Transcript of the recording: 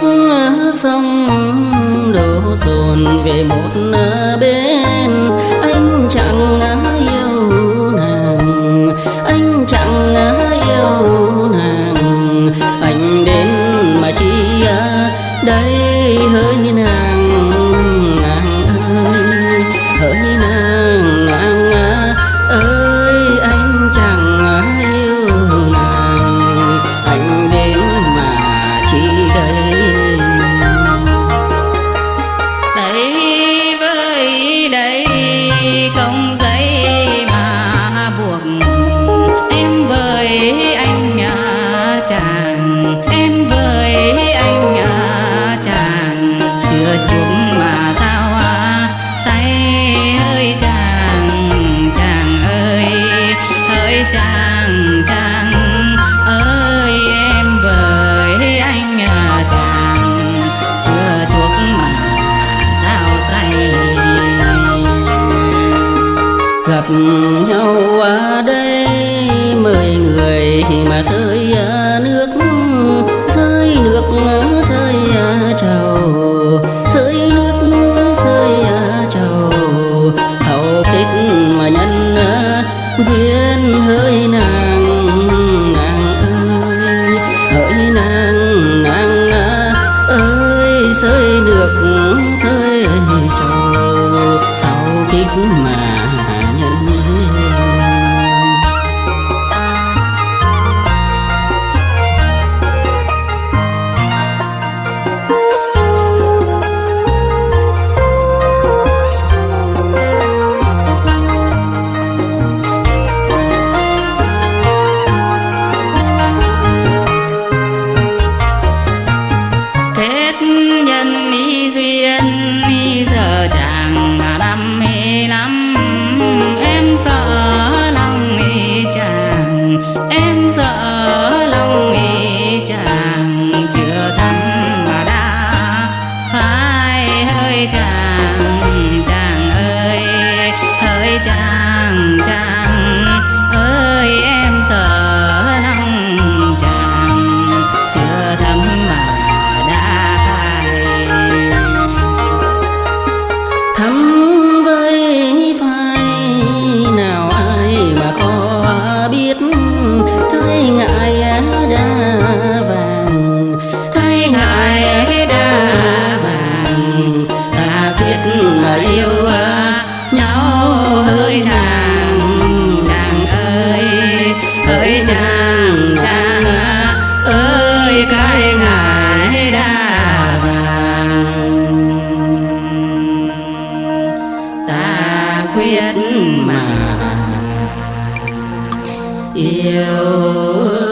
khúc sông đổ dồn về một bên. Anh chẳng yêu nàng, anh chẳng yêu nàng. Anh đến mà chỉ à, đây hơi nàng nàng ơi hỡi nàng nàng ơi, anh chẳng yêu nàng. Anh đến mà chỉ đây? Đây nhau ở đây. Mười người mà rơi nước rơi nước rơi trầu. Rơi nước rơi trầu. Sau kết mà nhân, duyên hơi nàng nàng ơi, hỡi nàng nàng ơi, rơi nước rơi trầu. Sau kết mà chiều yêu.